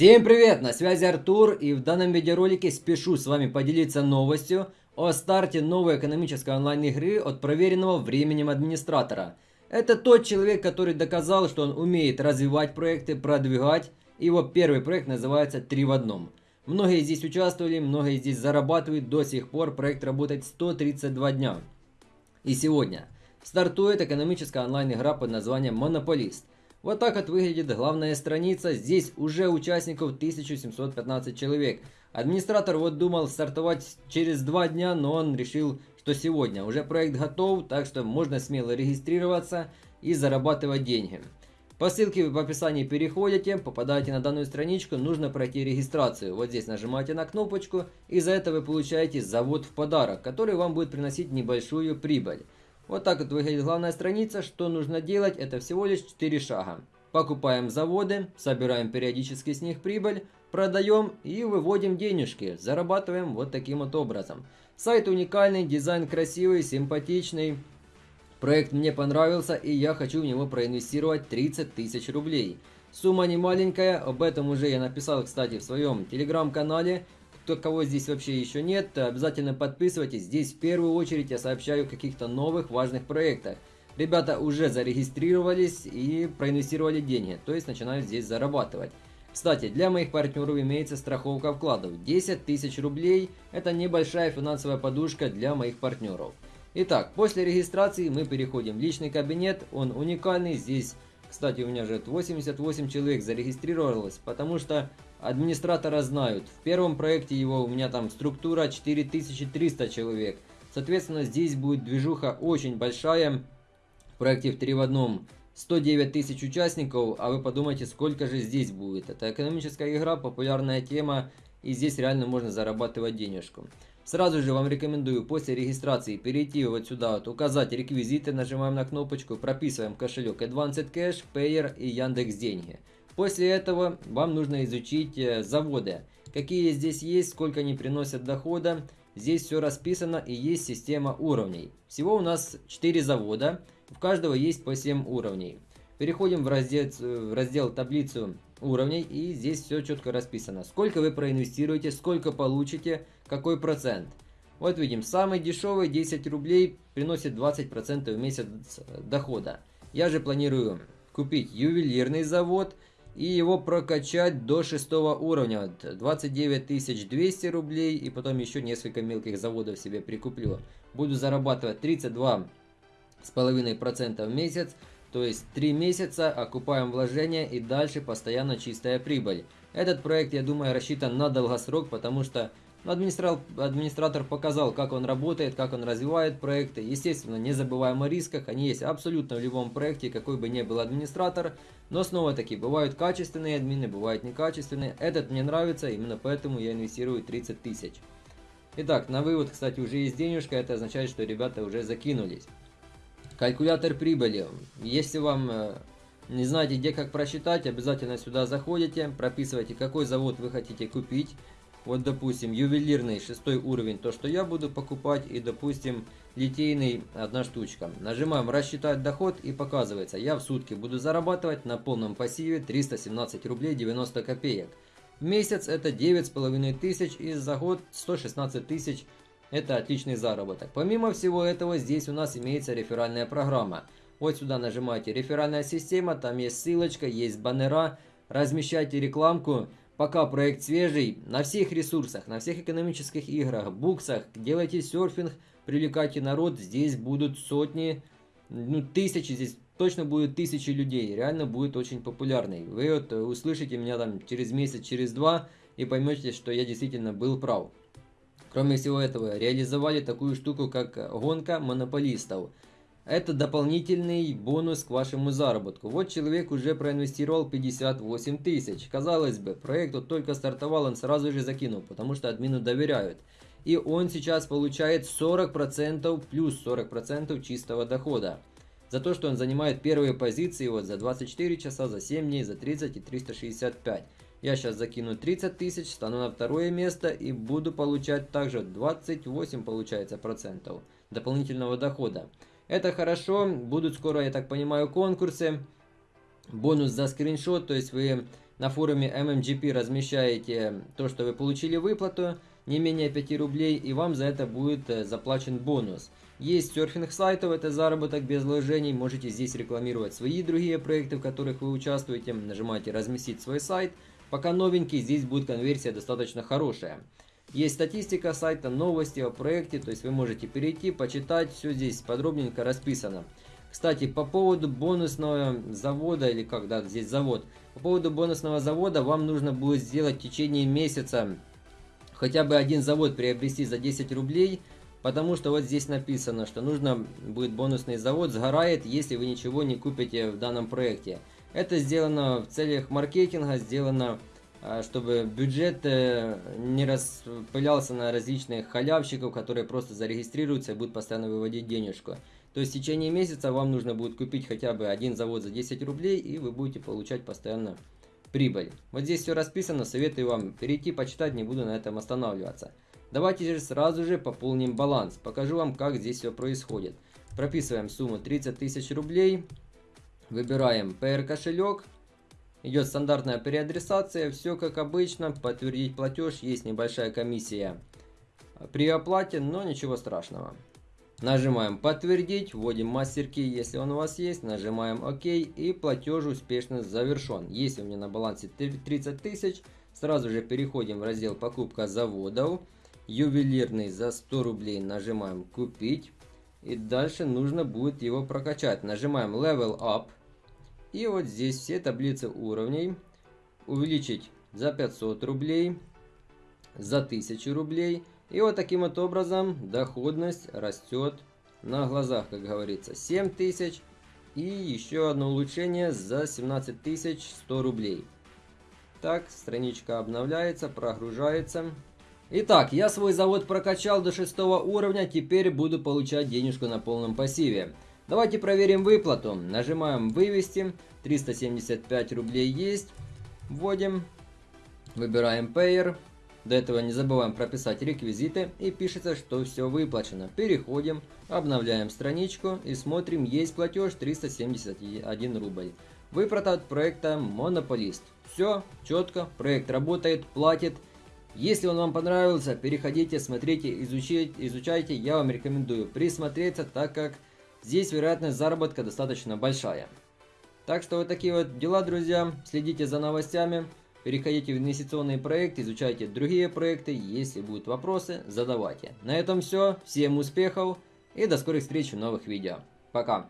Всем привет! На связи Артур и в данном видеоролике спешу с вами поделиться новостью о старте новой экономической онлайн-игры от проверенного временем администратора. Это тот человек, который доказал, что он умеет развивать проекты, продвигать. Его первый проект называется «Три в одном». Многие здесь участвовали, многие здесь зарабатывают. До сих пор проект работает 132 дня. И сегодня стартует экономическая онлайн-игра под названием «Монополист». Вот так вот выглядит главная страница. Здесь уже участников 1715 человек. Администратор вот думал стартовать через два дня, но он решил, что сегодня. Уже проект готов, так что можно смело регистрироваться и зарабатывать деньги. По ссылке в описании переходите, попадаете на данную страничку, нужно пройти регистрацию. Вот здесь нажимаете на кнопочку, и за это вы получаете завод в подарок, который вам будет приносить небольшую прибыль. Вот так вот выглядит главная страница. Что нужно делать? Это всего лишь 4 шага. Покупаем заводы, собираем периодически с них прибыль, продаем и выводим денежки. Зарабатываем вот таким вот образом. Сайт уникальный, дизайн красивый, симпатичный. Проект мне понравился и я хочу в него проинвестировать 30 тысяч рублей. Сумма не маленькая, об этом уже я написал, кстати, в своем телеграм-канале кто кого здесь вообще еще нет, обязательно подписывайтесь. Здесь в первую очередь я сообщаю о каких-то новых важных проектах. Ребята уже зарегистрировались и проинвестировали деньги, то есть начинают здесь зарабатывать. Кстати, для моих партнеров имеется страховка вкладов. 10 тысяч рублей – это небольшая финансовая подушка для моих партнеров. Итак, после регистрации мы переходим в личный кабинет, он уникальный, здесь, кстати, у меня же 88 человек зарегистрировалось, потому что администратора знают. В первом проекте его у меня там структура 4300 человек. Соответственно, здесь будет движуха очень большая. В проекте в 3 в одном 109 тысяч участников, а вы подумайте, сколько же здесь будет. Это экономическая игра, популярная тема, и здесь реально можно зарабатывать денежку. Сразу же вам рекомендую после регистрации перейти вот сюда, вот, указать реквизиты, нажимаем на кнопочку, прописываем кошелек Advanced Cash, Payer и Яндекс Деньги. После этого вам нужно изучить э, заводы. Какие здесь есть, сколько они приносят дохода. Здесь все расписано и есть система уровней. Всего у нас 4 завода, у каждого есть по 7 уровней. Переходим в раздел, в раздел таблицу уровней и здесь все четко расписано. Сколько вы проинвестируете, сколько получите, какой процент. Вот видим, самый дешевый 10 рублей приносит 20% в месяц дохода. Я же планирую купить ювелирный завод – и его прокачать до шестого уровня. 29 200 рублей и потом еще несколько мелких заводов себе прикуплю. Буду зарабатывать 32 с половиной процента в месяц. То есть 3 месяца окупаем вложения и дальше постоянно чистая прибыль. Этот проект, я думаю, рассчитан на долгосрок, потому что администратор, администратор показал, как он работает, как он развивает проекты. Естественно, не забываем о рисках. Они есть абсолютно в любом проекте, какой бы ни был администратор. Но снова таки, бывают качественные админы, бывают некачественные. Этот мне нравится, именно поэтому я инвестирую 30 тысяч. Итак, на вывод, кстати, уже есть денежка. Это означает, что ребята уже закинулись. Калькулятор прибыли. Если вам э, не знаете, где как просчитать, обязательно сюда заходите, прописывайте, какой завод вы хотите купить. Вот, допустим, ювелирный шестой уровень, то, что я буду покупать, и, допустим, литейный одна штучка. Нажимаем «Рассчитать доход» и показывается, я в сутки буду зарабатывать на полном пассиве 317 рублей 90 копеек. В месяц это 9,5 тысяч и за год 116 тысяч. Это отличный заработок. Помимо всего этого, здесь у нас имеется реферальная программа. Вот сюда нажимаете «Реферальная система», там есть ссылочка, есть баннера. Размещайте рекламку Пока проект свежий, на всех ресурсах, на всех экономических играх, буксах, делайте серфинг, привлекайте народ, здесь будут сотни, ну тысячи, здесь точно будет тысячи людей, реально будет очень популярный. Вы вот услышите меня там через месяц, через два и поймете, что я действительно был прав. Кроме всего этого, реализовали такую штуку, как гонка монополистов. Это дополнительный бонус к вашему заработку. Вот человек уже проинвестировал 58 тысяч. Казалось бы, проект вот только стартовал, он сразу же закинул, потому что админу доверяют. И он сейчас получает 40% плюс 40% чистого дохода. За то, что он занимает первые позиции вот за 24 часа, за 7 дней, за 30 и 365. Я сейчас закину 30 тысяч, стану на второе место и буду получать также 28 получается процентов дополнительного дохода. Это хорошо. Будут скоро, я так понимаю, конкурсы. Бонус за скриншот. То есть вы на форуме MMGP размещаете то, что вы получили выплату, не менее 5 рублей, и вам за это будет э, заплачен бонус. Есть серфинг сайтов, это заработок без вложений, можете здесь рекламировать свои другие проекты, в которых вы участвуете, нажимаете разместить свой сайт. Пока новенький, здесь будет конверсия достаточно хорошая. Есть статистика сайта, новости о проекте, то есть вы можете перейти, почитать, все здесь подробненько расписано. Кстати, по поводу бонусного завода, или как, да, здесь завод. По поводу бонусного завода вам нужно будет сделать в течение месяца хотя бы один завод приобрести за 10 рублей, потому что вот здесь написано, что нужно будет бонусный завод, сгорает, если вы ничего не купите в данном проекте. Это сделано в целях маркетинга, сделано чтобы бюджет э, не распылялся на различных халявщиков, которые просто зарегистрируются и будут постоянно выводить денежку. То есть в течение месяца вам нужно будет купить хотя бы один завод за 10 рублей, и вы будете получать постоянно прибыль. Вот здесь все расписано, советую вам перейти, почитать, не буду на этом останавливаться. Давайте же сразу же пополним баланс, покажу вам, как здесь все происходит. Прописываем сумму 30 тысяч рублей, выбираем PR кошелек, идет стандартная переадресация, все как обычно, подтвердить платеж, есть небольшая комиссия при оплате, но ничего страшного. Нажимаем подтвердить, вводим мастер-ки, если он у вас есть, нажимаем ОК и платеж успешно завершен. Если у меня на балансе 30 тысяч, сразу же переходим в раздел покупка заводов. Ювелирный за 100 рублей нажимаем купить. И дальше нужно будет его прокачать. Нажимаем Level Up. И вот здесь все таблицы уровней. Увеличить за 500 рублей, за 1000 рублей и вот таким вот образом доходность растет на глазах, как говорится. 7000 и еще одно улучшение за 17100 рублей. Так, страничка обновляется, прогружается. Итак, я свой завод прокачал до 6 уровня, теперь буду получать денежку на полном пассиве. Давайте проверим выплату. Нажимаем «Вывести». 375 рублей есть. Вводим. Выбираем Payer. До этого не забываем прописать реквизиты и пишется, что все выплачено. Переходим, обновляем страничку и смотрим, есть платеж 371 рубль. Выплата от проекта Монополист. Все четко, проект работает, платит. Если он вам понравился, переходите, смотрите, изучите, изучайте. Я вам рекомендую присмотреться, так как здесь вероятность заработка достаточно большая. Так что вот такие вот дела, друзья. Следите за новостями. Переходите в инвестиционные проекты, изучайте другие проекты. Если будут вопросы, задавайте. На этом все. Всем успехов и до скорых встреч в новых видео. Пока.